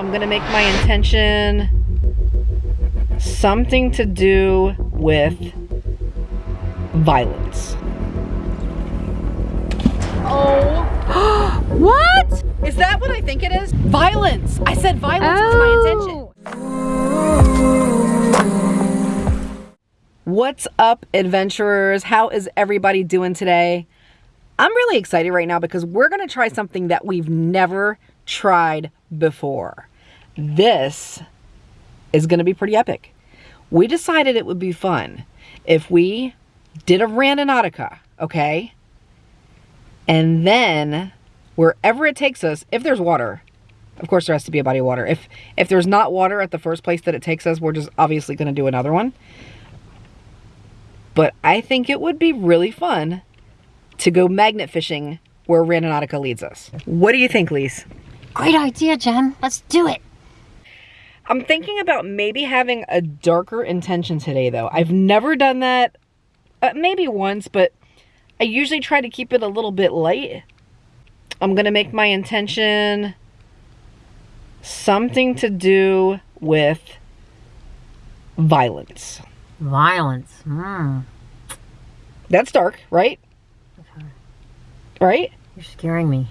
I'm gonna make my intention something to do with violence. Oh. what? Is that what I think it is? Violence. I said violence was my oh. intention. What's up, adventurers? How is everybody doing today? I'm really excited right now because we're going to try something that we've never tried before. This is going to be pretty epic. We decided it would be fun if we did a Randonautica, okay? And then wherever it takes us, if there's water, of course there has to be a body of water. If if there's not water at the first place that it takes us, we're just obviously going to do another one. But I think it would be really fun to go magnet fishing where Randonautica leads us. What do you think, Lise? Great idea, Jen. Let's do it. I'm thinking about maybe having a darker intention today, though. I've never done that. Uh, maybe once, but I usually try to keep it a little bit light. I'm going to make my intention something to do with violence. Violence. Mm. That's dark, right? Okay. Right? You're scaring me.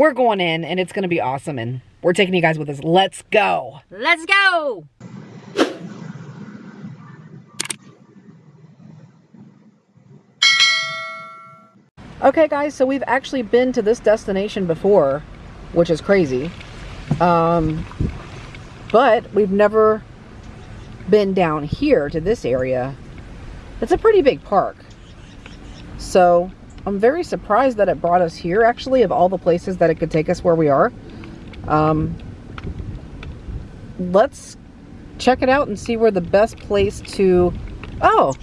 We're going in and it's going to be awesome and we're taking you guys with us. Let's go. Let's go. Okay guys, so we've actually been to this destination before, which is crazy. Um, but we've never been down here to this area. It's a pretty big park. So I'm very surprised that it brought us here actually of all the places that it could take us where we are. Um, let's check it out and see where the best place to... Oh,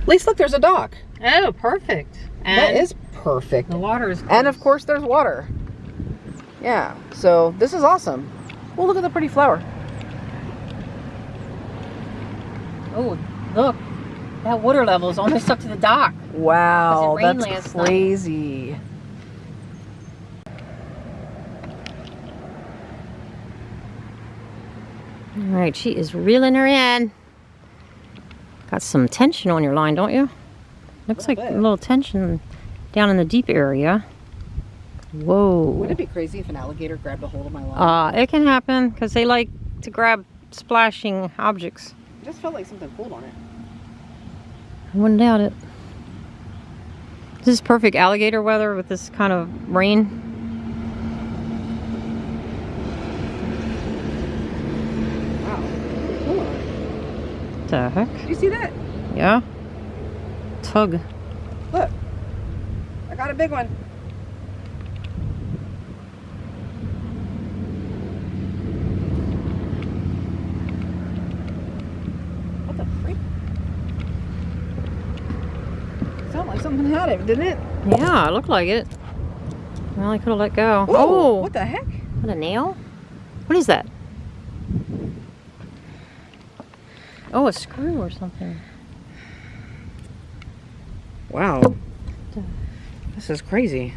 at least look, there's a dock. Oh, perfect. And that is perfect. The water is close. And of course there's water. Yeah, so this is awesome. Well, look at the pretty flower. Oh, look. That water level is almost up to the dock. Wow, that's crazy. All right, she is reeling her in. Got some tension on your line, don't you? Looks like bit. a little tension down in the deep area. Whoa. Wouldn't it be crazy if an alligator grabbed a hold of my line? Uh, it can happen because they like to grab splashing objects. It just felt like something pulled on it. I wouldn't doubt it. This is perfect alligator weather with this kind of rain. Wow. What the heck? Did you see that? Yeah tug. Look, I got a big one. What the freak? Sounded like something had it, didn't it? Yeah, it looked like it. Well, I could have let go. Whoa, oh! What the heck? What, a nail? What is that? Oh, a screw or something. Wow. This is crazy.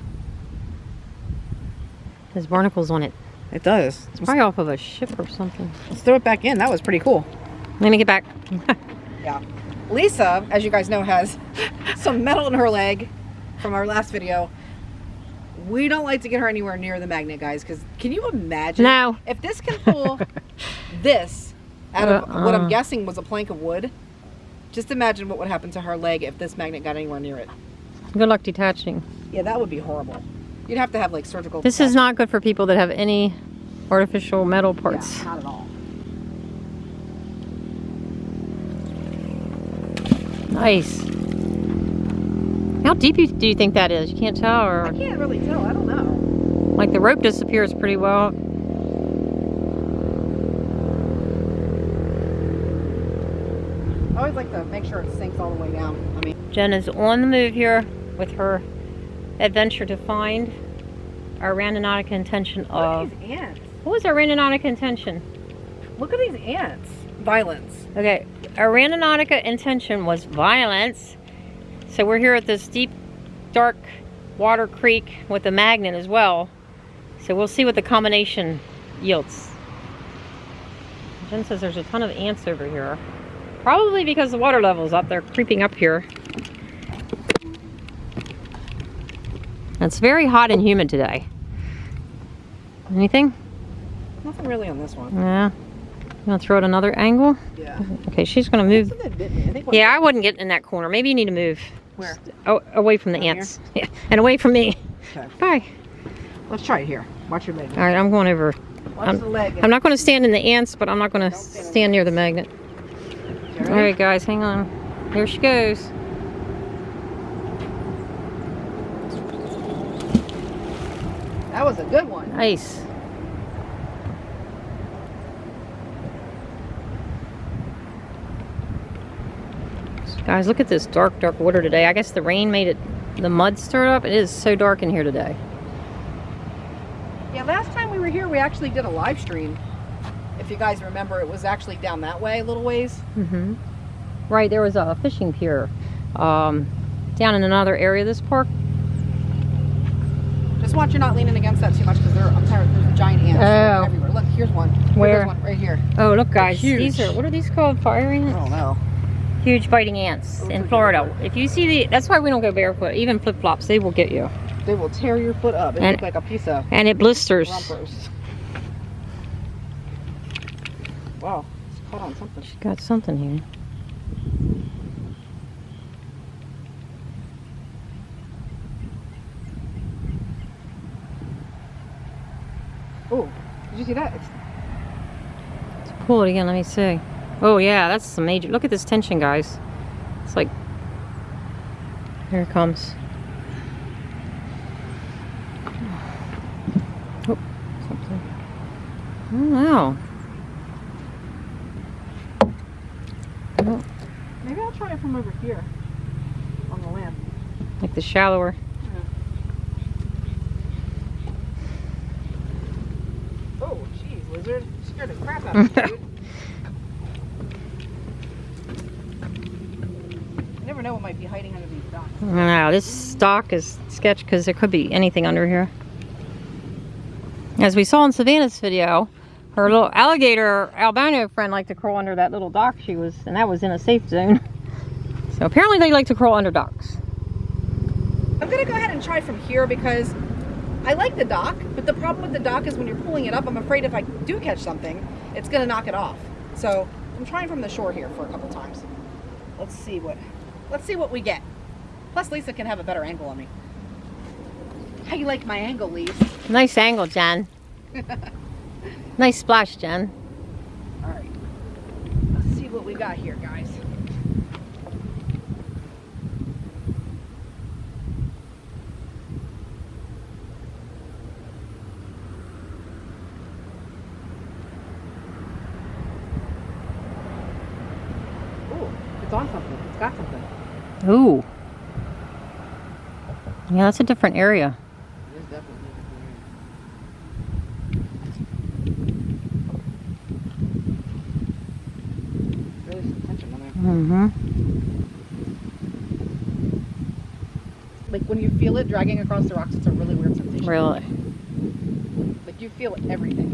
There's barnacles on it. It does. It's probably off of a ship or something. Let's throw it back in. That was pretty cool. Let me get back. yeah. Lisa, as you guys know, has some metal in her leg from our last video. We don't like to get her anywhere near the magnet, guys, because can you imagine? No. If this can pull this out of uh, what I'm uh. guessing was a plank of wood, just imagine what would happen to her leg if this magnet got anywhere near it. Good luck detaching. Yeah, that would be horrible. You'd have to have like surgical. This is not good for people that have any artificial metal parts. Yeah, not at all. Nice. How deep do you think that is? You can't tell or? I can't really tell. I don't know. Like the rope disappears pretty well. I always like to make sure it sinks all the way down. I mean, Jen is on the move here with her adventure to find our Randonautica intention of... Look these ants. What was our Randonautica intention? Look at these ants. Violence. Okay, our Randonautica intention was violence. So we're here at this deep, dark water creek with a magnet as well. So we'll see what the combination yields. Jen says there's a ton of ants over here. Probably because the water level's up. They're creeping up here. It's very hot and humid today. Anything? Nothing really on this one. Yeah. You want to throw it another angle? Yeah. Okay, she's going to move. I Yeah, I wouldn't get in that corner. Maybe you need to move. Where? Oh, away from the Down here? ants. Yeah, and away from me. Okay. Bye. Let's try it here. Watch your leg. All right, I'm going over. Watch I'm- the leg. I'm not going to stand in the ants, but I'm not going to stand stand near the magnet. All guys, hang on. Here she goes. That was a good one. Nice. Guys, look at this dark, dark water today. I guess the rain made it, the mud stirred up. It is so dark in here today. Yeah, last time we were here, we actually did a live stream. If you guys remember, it was actually down that way a little ways. Mm-hmm. Right, there was a fishing pier um, down in another area of this park. Just watch you're not leaning against that too much because I'm tired. There's giant ants Oh. everywhere. Look, here's one. Where? One right here. Oh, look, guys. These are, what are these called? Fire I don't know. Huge biting ants in Florida. If you see the, that's why we don't go barefoot. Even flip flops, they will get you. They will tear your foot up. It And- looks like a piece of And it blisters. Wow, it's caught on something. She's got something here. Oh, did you see that? It's, Pull it again. Let me see. Oh yeah, that's some major. Look at this tension, guys. It's like. Here it comes. Oh, something. Oh wow. Oh, maybe I'll try it from over here on the land. like the shallower. Oh, jeez, lizard. Scared the crap out of me, dude. You never know what might be hiding under these docks. This stock is sketch because there could be anything under here. As we saw in Savannah's video, her little alligator albino friend liked to crawl under that little dock she was, and that was in a safe zone. So apparently they like to crawl under docks. I'm gonna go ahead and try from here because I like the dock, but the problem with the dock is when you're pulling it up, I'm afraid if I do catch something, it's gonna knock it off. So I'm trying from the shore here for a couple times. Let's see what let's see what we get. Plus Lisa can have a better angle on me. How you like my angle, Lisa? Nice angle, Jen. nice splash, Jen. Alright. Let's see what we got here, guys. Ooh, it's on something. It's got something. Ooh. Yeah, that's a different area. It is definitely Really some tension. Mm-hmm. Like when you feel it dragging across the rocks, it's a really weird sensation. Really. Like you feel everything.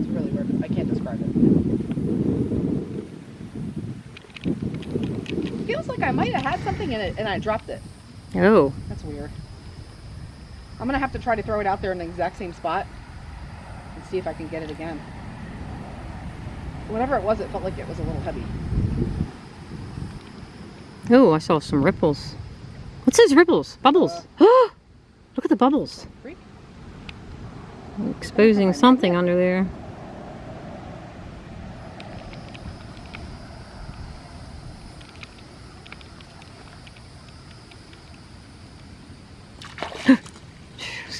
It's really weird. I can't describe it. Feels like I might have had something in it and I dropped it. Oh. That's weird. I'm gonna have to try to throw it out there in the exact same spot and see if I can get it again. Whatever it was, it felt like it was a little heavy. Oh, I saw some ripples. What's those ripples? Bubbles. Uh, Look at the bubbles. Freak. Exposing something under there.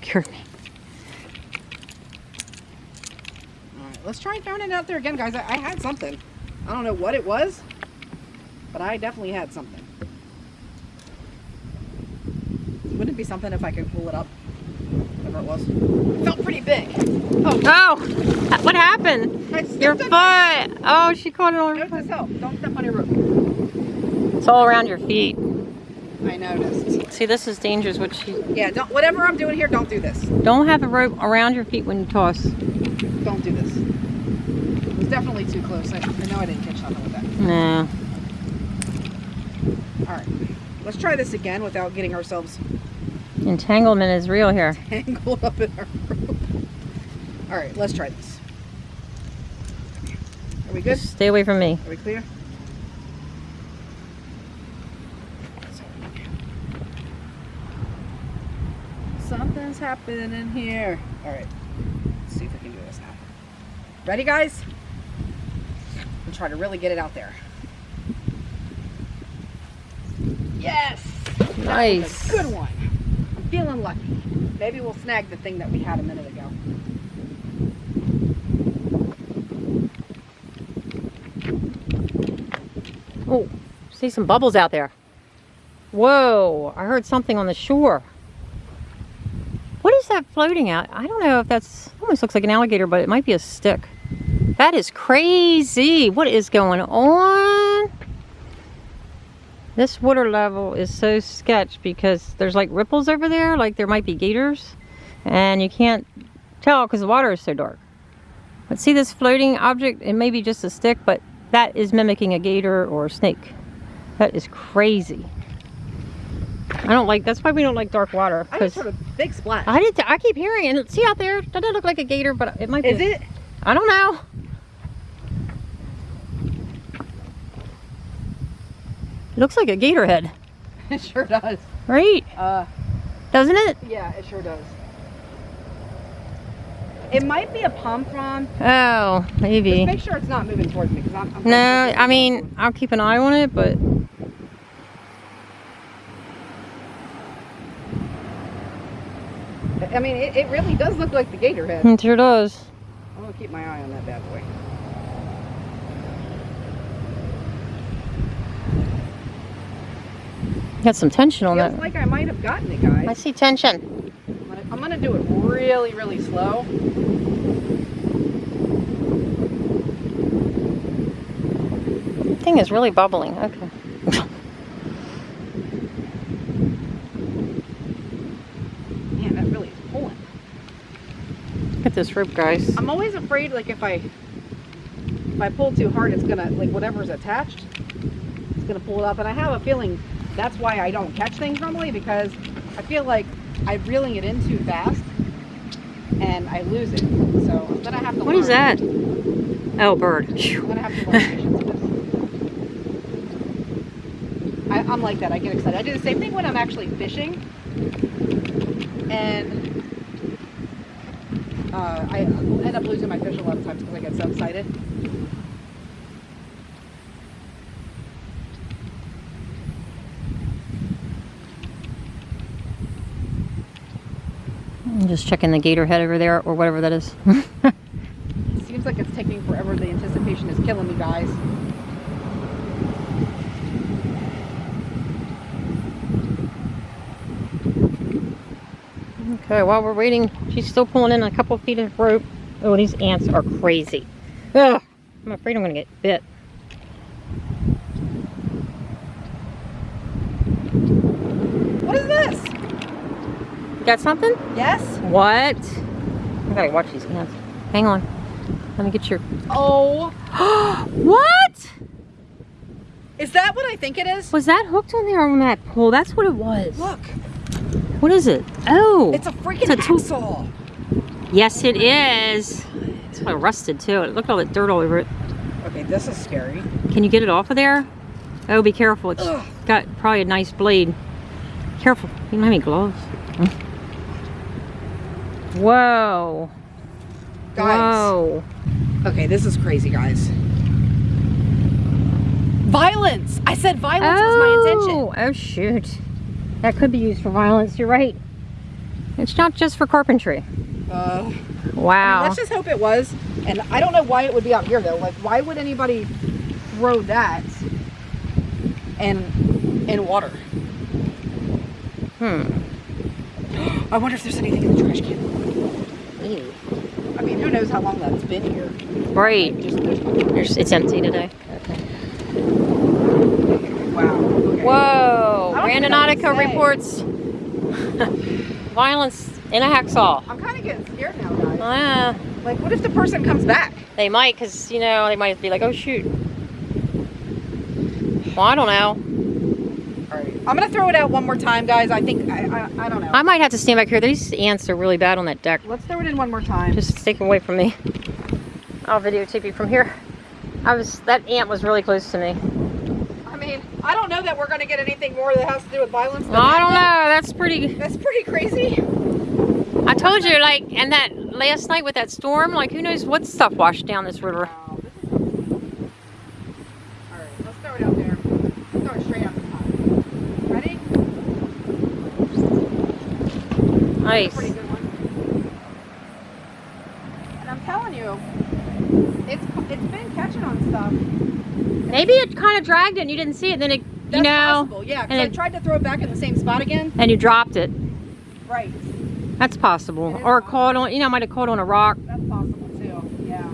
Scared me. Alright, let's try throwing it out there again, guys. I, I had something. I don't know what it was, but I definitely had something. Wouldn't it be something if I could pull it up? Whatever it was. It felt pretty big. Oh, Oh, what happened? Your foot. my- Oh, she caught it on her foot. Don't step on your roof. It's all around your feet. I noticed. See, this is dangerous. What she Yeah, don't, whatever I'm doing here, don't do this. don't have a rope around your feet when you toss. Don't do this. It was definitely too close. I, I know I didn't catch nothing with that. No. All right, let's try this again without getting ourselves Entanglement is real here. tangled up in our rope. All right, let's try this. Are we good? Stay away from me. Are we clear? Something's happening here. All right, let's see if we can do this now. Ready, guys? Try to really get it out there. Yes! Nice. Good one. I'm feeling lucky. Maybe we'll snag the thing that we had a minute ago. Oh, see some bubbles out there. Whoa, I heard something on the shore. What is that floating out? I don't know if that's, almost looks like an alligator, but it might be a stick. That is crazy. What is going on? This water level is so sketch because there's like ripples over there, like there might be gators, and you can't tell because the water is so dark. But see this floating object? It may be just a stick, but that is mimicking a gator or a snake. That is crazy. I don't like, that's why we don't like dark water. I just heard a big splash. I did, I keep hearing it. And see out there, that doesn't look like a gator, but it might be. Is it? I don't know. Looks like a gator head, It sure does. right? Uh, Doesn't it? yeah, it sure does. It might be a pompron. Oh, maybe. Just make sure it's not moving towards me because I'm, I'm. No, I mean, I'll keep an eye on it, but I mean, it, it really does look like the gator head. it sure does. I'm gonna keep my eye on that bad boy. Got some tension on Feels that. like I might have gotten it, guys. I see tension. I'm gonna, I'm gonna do it really, really slow. thing is really bubbling. Okay. Man, that really is pulling. Look at this rope, guys. I'm always afraid, like if I if I pull too hard, it's gonna like whatever's attached, it's gonna pull it up. And I have a feeling that's why I don't catch things normally because I feel like I'm reeling it in too fast and I lose it. So then I'm have to. What is learn. that? Oh, bird. I'm have to learn patience with this. I, I'm like that. I get excited. I do the same thing when I'm actually fishing, and uh, I end up losing my fish a lot of times because I get so excited. I'm just checking the gator head over there or whatever that is. Seems like it's taking forever. The anticipation is killing me, guys. okay, while we're waiting, she's still pulling in a couple feet of rope. Oh, these ants are crazy. Ugh, I'm afraid I'm gonna get bit. What is this? You got something? Yes. What? I gotta watch these ants. Hang on. Let me get your. Oh, what? is that what I think it is? Was that hooked on there on that pole? That's what it was. Look, What is it? Oh. it's a freaking It's a hacksaw. Yes, it is. It's like rusted too. Look at all that dirt all over it. Okay, this is scary. Can you get it off of there? Oh, be careful. It's Ugh. got probably a nice blade. Careful. You don't have any gloves. Whoa. Guys. Whoa. Okay, this is crazy, guys. Violence! I said violence was my intention. Oh, oh shoot. That could be used for violence. You're right. It's not just for carpentry. Uh, I mean, Wow. let's just hope it was. And I don't know why it would be out here though. Like, why would anybody throw that in in water? hmm. I wonder if there's anything in the trash can. I mean, who knows how long that's been here? Right. Just there's There's, it's empty today. wow. Okay. Whoa. Randonautica reports violence in a hacksaw. I'm kind of getting scared now, guys. Ah, Like, what if the person comes back? they might, because, you know, they might be like, oh, shoot. Well, I don't know. I'm gonna throw it out one more time, guys. I think I I, I don't know. I might have to stand back here. These ants are really bad on that deck. Let's throw it in one more time. Just stay away from me. I'll videotape you from here. I was, that ant was really close to me. I mean, I don't know that we're gonna get anything more that has to do with violence. than I don't know, that's pretty. That's pretty crazy. I told you, like, and that last night with that storm, like, who knows what stuff washed down this river. Wow, this is All right, let's throw it out there. Throw it straight out the top. Ready? Nice. Pretty good one. And I'm telling you, it's it's been catching on stuff. Maybe it kind of dragged it and you didn't see it, then it, That's you know, possible. Yeah, because and I it- tried to throw it back in the same spot again. and you dropped it. Right. That's possible. It Or possible. caught on, you know, might have caught on a rock. That's possible too. Yeah.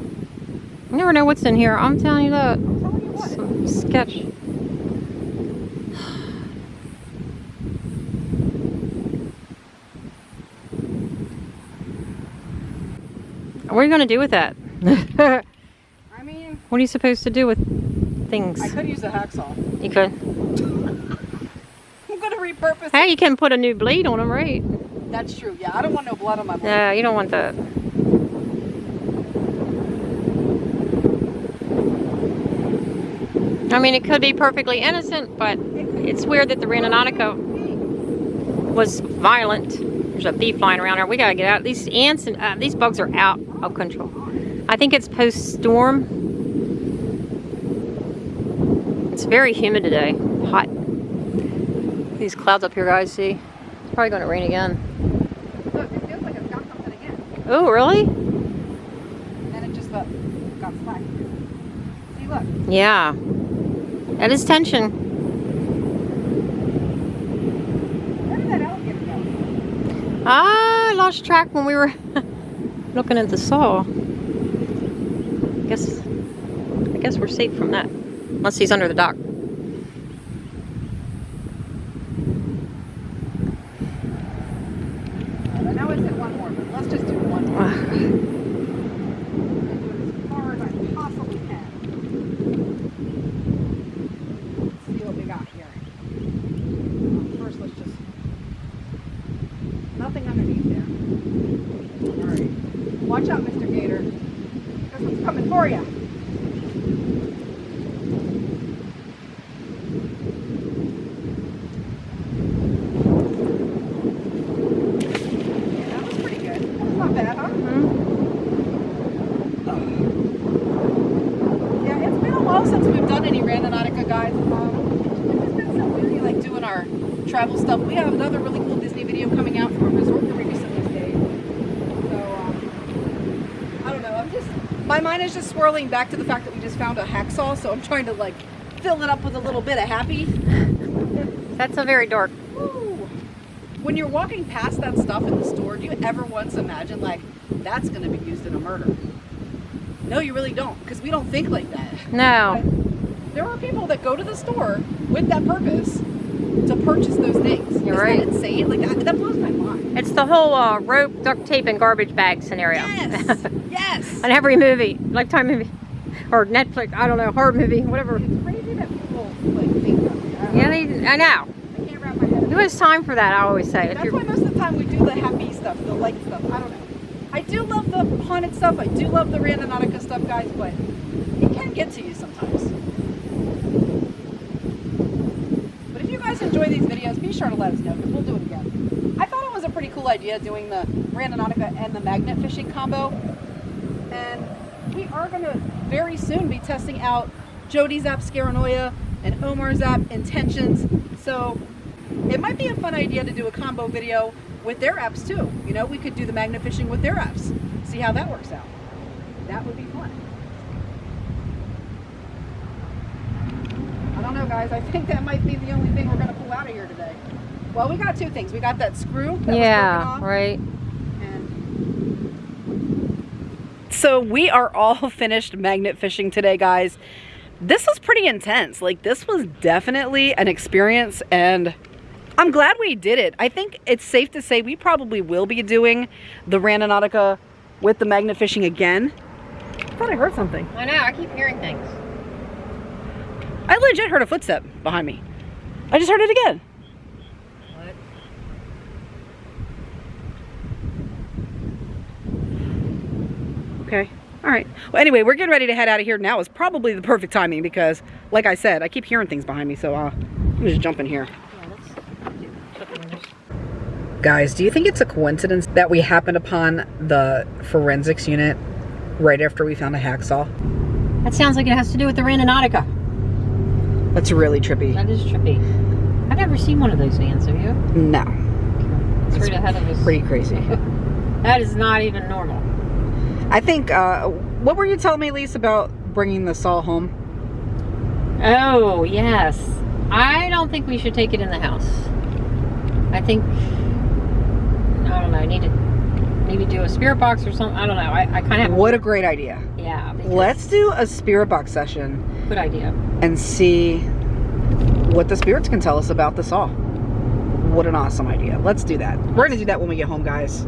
You never know what's in here. I'm telling you that. I'm telling you what. Sketch. What are you going to do with that? what I mean, are you supposed to do with things? I could use a hacksaw. You could. I'm gonna repurpose. it. Hey, you can put a new blade on them, right? That's true. Yeah, I don't want no blood on my blade. Yeah, you don't want that. I mean, it could be perfectly innocent, but it's weird that the Randonautica was violent. There's a bee flying around here. We gotta get out. These ants and uh, these bugs are out of control. I think it's post-storm. It's very humid today. Hot. These clouds up here, guys. See, it's probably gonna rain again. Look, it feels like it's got something again. Oh, really? And it just got slack. See, look. Yeah. That is tension. Where did that alligator go? Ah, I lost track when we were looking at the saw. I Guess I guess we're safe from that. Unless he's under the dock. I know it said one more, but let's just do one more. Ah, do it as far as I possibly can. Let's see what we got here. First, let's just. Nothing underneath there. Alright. Watch out, Mr. Gator. This one's coming for you. Yeah, that was pretty good. That was not bad, huh? mhm. Yeah, it's been a while since we've done any Randonautica, guys. Um, it's just been so busy, like doing our travel stuff. We have another really cool Disney video coming out from a resort that we recently stayed. So, um, I don't know. I'm just, my mind is just swirling back to the fact that we just found a hacksaw. So I'm trying to like fill it up with a little bit of happy. That's a very dark. When you're walking past that stuff in the store, do you ever once imagine like that's going to be used in a murder? No, you really don't, because we don't think like that. No. There are people that go to the store with that purpose to purchase those things. You're Isn't right. That insane. Like that, that blows my mind. It's the whole uh, rope, duct tape, and garbage bag scenario. Yes. yes. On every movie, Lifetime movie, or Netflix, I don't know, horror movie, whatever. It's crazy that people like think that. way. I don't Yeah, they, I know. I can't wrap my head. Who has time for that? I always say. If That's why most of the time we do the happy stuff, the light stuff. I don't know. I do love the haunted stuff. I do love the Randonautica stuff, guys, but it can get to you sometimes. But if you guys enjoy these videos, be sure to let us know because we'll do it again. I thought it was a pretty cool idea doing the Randonautica and the magnet fishing combo. And we are going to very soon be testing out Jody's app Scaranoia and Omar's app Intentions. So it might be a fun idea to do a combo video with their apps too. You know, we could do the magnet fishing with their apps. See how that works out. That would be fun. Don't know, guys. I think that might be the only thing we're going to pull out of here today. Well, we got two things. We got that screw. That was broken yeah, off, right. So we are all finished magnet fishing today, guys. This was pretty intense. Like this was definitely an experience and I'm glad we did it. I think it's safe to say we probably will be doing the Randonautica with the magnet fishing again. I thought I heard something. I know, I keep hearing things. I legit heard a footstep behind me. I just heard it again. What? Okay. All right. Well, anyway, we're getting ready to head out of here now. Is probably the perfect timing because, like I said, I keep hearing things behind me. So uh, I'm just jump in here. Guys, do you think it's a coincidence that we happened upon the forensics unit right after we found a hacksaw? That sounds like it has to do with the Randonautica. That's really trippy. That is trippy. I've never seen one of those vans, have you? No, It's right ahead of us. pretty crazy. That is not even normal. I think. Uh, what were you telling me, Lisa, about bringing the saw home? Oh, yes. I don't think we should take it in the house. I think, I don't know, I need to maybe do a spirit box or something. I don't know. I, I kind of have, What a great idea. yeah. because- Let's do a spirit box session Good idea. and see what the spirits can tell us about the saw. What an awesome idea. Let's do that. We're gonna do that when we get home, guys.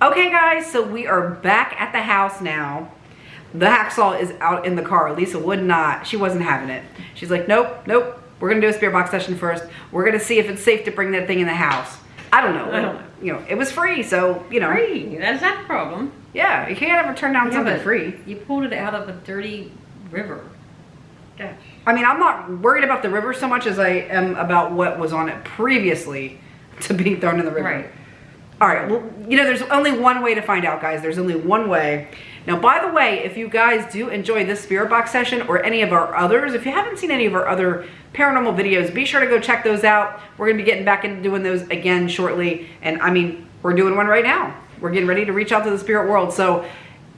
Okay, guys, so we are back at the house now. The hacksaw is out in the car. Lisa would not, she wasn't having it. She's like, nope, nope. We're gonna do a spirit box session first. We're gonna see if it's safe to bring that thing in the house. I don't know. I don't know. You know, it was free, so, you know. Free. That's not a problem. Yeah, you can't ever turn down Yeah, something free. You pulled it out of a dirty river. Gosh. I mean, I'm not worried about the river so much as I am about what was on it previously to being thrown in the river. Right. All right. Well, you know, there's only one way to find out, guys. There's only one way. Now, by the way, if you guys do enjoy this spirit box session or any of our others, if you haven't seen any of our other paranormal videos, be sure to go check those out. We're going to be getting back into doing those again shortly. And I mean, we're doing one right now. We're getting ready to reach out to the spirit world. So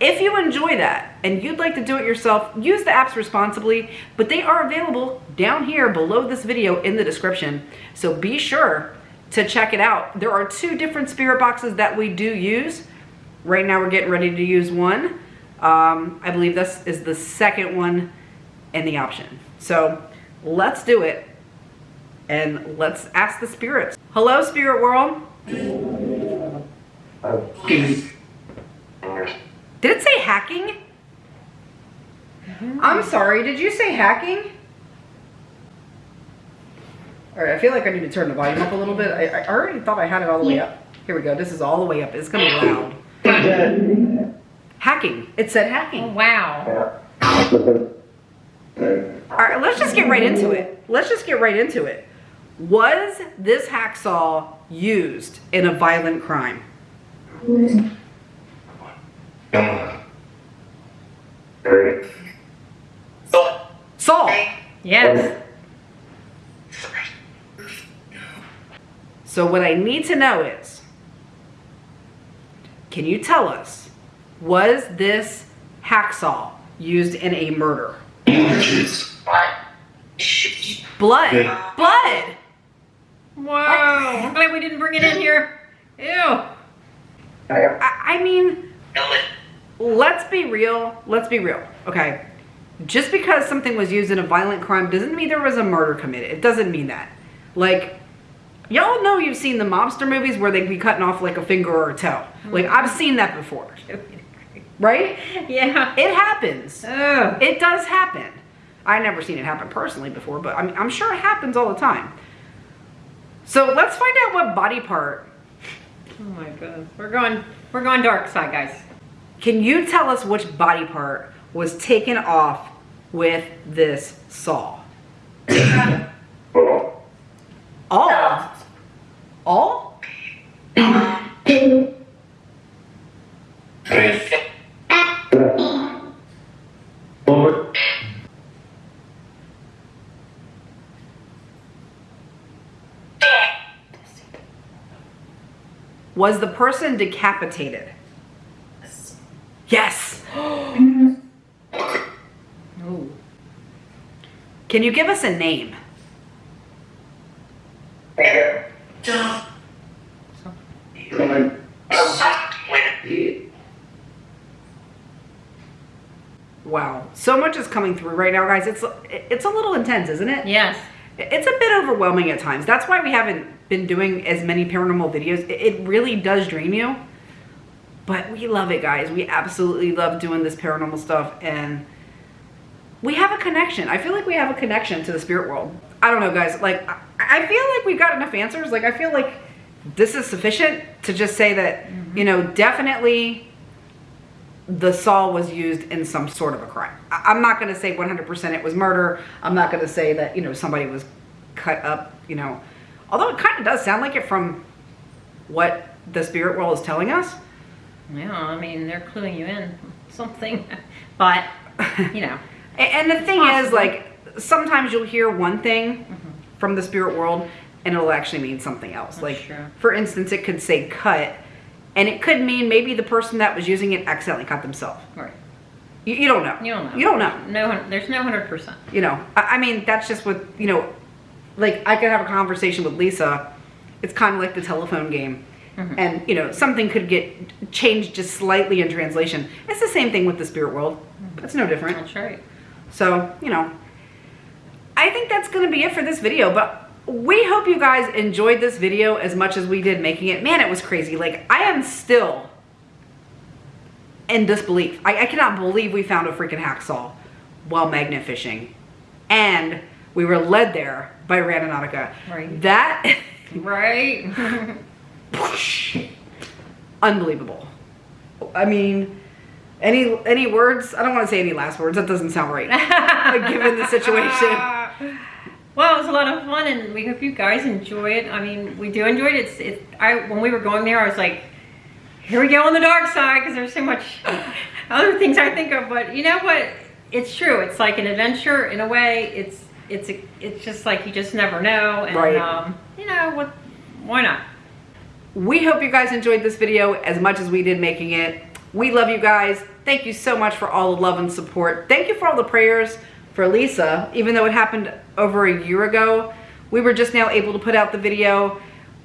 if you enjoy that and you'd like to do it yourself, use the apps responsibly, but they are available down here below this video in the description. So be sure to check it out. There are two different spirit boxes that we do use. Right now we're getting ready to use one. Um, I believe this is the second one in the option. So let's do it and let's ask the spirits. Hello, spirit world. Did it say hacking? I'm sorry, did you say hacking? All right, I feel like I need to turn the volume up a little bit. I, I already thought I had it all the way up. Here we go, this is all the way up. It's gonna be loud. Hacking, it said Oh, hacking. wow. All right, let's just get right into it. Let's just get right into it. Was this hacksaw used in a violent crime? Saul. Yes. So what I need to know is, can you tell us, was this hacksaw used in a murder? Blood. Blood. Wow. I'm glad we didn't bring it in here. Ew. I, I mean, let's be real. Let's be real. Okay. Just because something was used in a violent crime doesn't mean there was a murder committed. It doesn't mean that. Like, y'all know you've seen the mobster movies where they be cutting off like a finger or a toe. Like, I've mm-hmm. seen that before. Right? Yeah. It happens. Ugh. It does happen. I never seen it happen personally before, but I'm, I'm sure it happens all the time. So let's find out what body part. Oh my goodness. We're going we're going dark side, guys. Can you tell us which body part was taken off with this saw? All. All? Was the person decapitated? Yes. Can you give us a name? Wow. So much is coming through right now, guys. It's it's a little intense, isn't it? Yes. it's a bit overwhelming at times. That's why we haven't been doing as many paranormal videos. It, really does dream you. But we love it, guys. We absolutely love doing this paranormal stuff and we have a connection. I feel like we have a connection to the spirit world. I don't know, guys. Like, I, I feel like we've got enough answers. Like, I feel like this is sufficient to just say that, mm-hmm. you know, definitely the saw was used in some sort of a crime. I'm not going to say 100% it was murder. I'm not going to say that, you know, somebody was cut up, you know, although it kind of does sound like it from what the spirit world is telling us. Yeah, I mean, they're cluing you in something, but you know, And the thing is, like, sometimes you'll hear one thing mm-hmm. from the spirit world and it'll actually mean something else. like, true. for instance, it could say cut and it could mean maybe the person that was using it accidentally cut themselves. right? You, you don't know. You don't know. You don't know. No, there's no hundred percent. You know, I, I mean, that's just what, you know, like, I could have a conversation with Lisa. It's kind of like the telephone game. Mm-hmm. And, you know, something could get changed just slightly in translation. It's the same thing with the spirit world. Mm-hmm. No different. That's right. So, you know, I think that's going to be it for this video, but we hope you guys enjoyed this video as much as we did making it. Man, it was crazy. Like, I am still in disbelief. I, I cannot believe we found a freaking hacksaw while magnet fishing. And we were led there by Randonautica. Right. That, Right. unbelievable. I mean, any any words? I don't want to say any last words. That doesn't sound right. given the situation. Well, it was a lot of fun, and we hope you guys enjoy it. I mean, we do enjoy it. It's, it, I when we were going there, I was like, here we go on the dark side because there's so much other things I think of. But you know what? It's true. It's like an adventure in a way. It's it's a, it's just like you just never know, and Right. um, you know what? Why not? We hope you guys enjoyed this video as much as we did making it. We love you guys. Thank you so much for all the love and support. Thank you for all the prayers for Lisa. Even though it happened over a year ago, we were just now able to put out the video.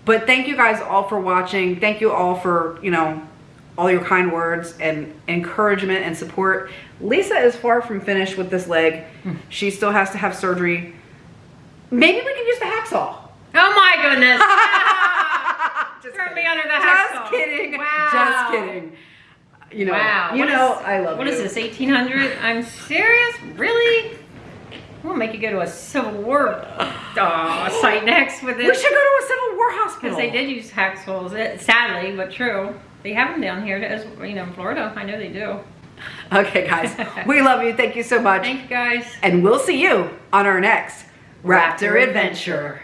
But thank you guys all for watching. Thank you all for, you know, all your kind words and encouragement and support. Lisa is far from finished with this leg. Hmm. She still has to have surgery. Maybe we can use the hacksaw. Oh my goodness! Just Throw kidding. me under the hacksaw. Just kidding. Wow. Just kidding. You know, wow. you What know, is- I love What you. is this? 1800? I'm serious? Really? We'll make you go to a Civil War uh, site next with We should go to a Civil War hospital. Because they did use eh, sadly, but true. They have them down here, as you know, in Florida. I know they do. Okay, guys. we love you. Thank you so much. Thank you guys. And we'll see you on our next Raptor Raptor adventure.